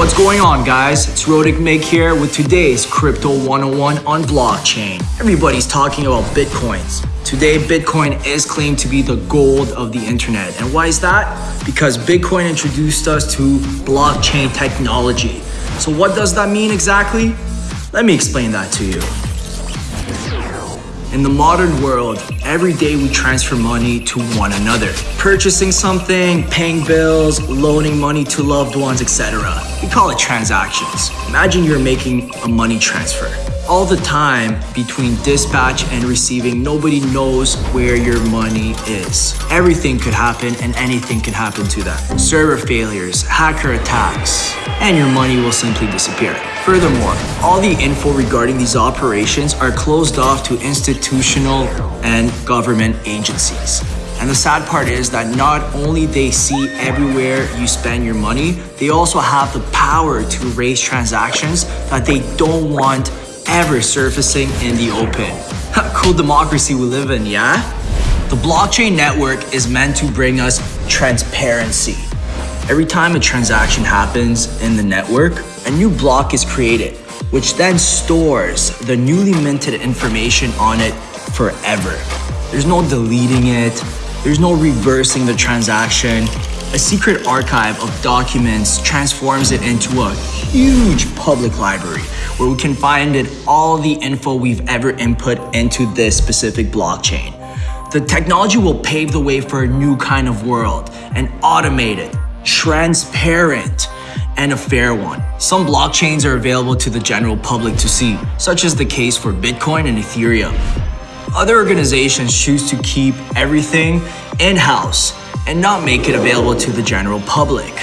What's going on guys? It's Rodic Mig here with today's Crypto 101 on blockchain. Everybody's talking about Bitcoins. Today, Bitcoin is claimed to be the gold of the internet. And why is that? Because Bitcoin introduced us to blockchain technology. So what does that mean exactly? Let me explain that to you. In the modern world, every day we transfer money to one another. Purchasing something, paying bills, loaning money to loved ones, etc. We call it transactions. Imagine you're making a money transfer. All the time between dispatch and receiving, nobody knows where your money is. Everything could happen and anything could happen to that. Server failures, hacker attacks, and your money will simply disappear. Furthermore, all the info regarding these operations are closed off to institutional and government agencies. And the sad part is that not only they see everywhere you spend your money, they also have the power to erase transactions that they don't want ever surfacing in the open. cool democracy we live in, yeah? The blockchain network is meant to bring us transparency. Every time a transaction happens in the network, a new block is created, which then stores the newly minted information on it forever. There's no deleting it, there's no reversing the transaction. A secret archive of documents transforms it into a huge public library where we can find all the info we've ever input into this specific blockchain. The technology will pave the way for a new kind of world, an automated, transparent, and a fair one. Some blockchains are available to the general public to see, such as the case for Bitcoin and Ethereum. Other organizations choose to keep everything in-house and not make it available to the general public.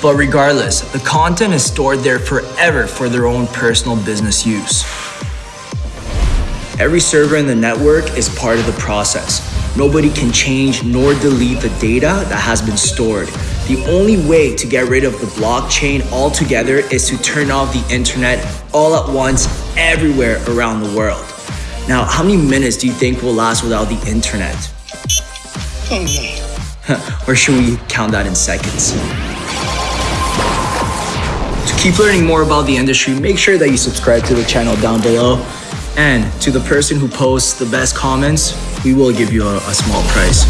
But regardless, the content is stored there forever for their own personal business use. Every server in the network is part of the process. Nobody can change nor delete the data that has been stored. The only way to get rid of the blockchain altogether is to turn off the internet all at once everywhere around the world. Now, how many minutes do you think will last without the internet? Or should we count that in seconds? To keep learning more about the industry, make sure that you subscribe to the channel down below. And to the person who posts the best comments, we will give you a, a small prize.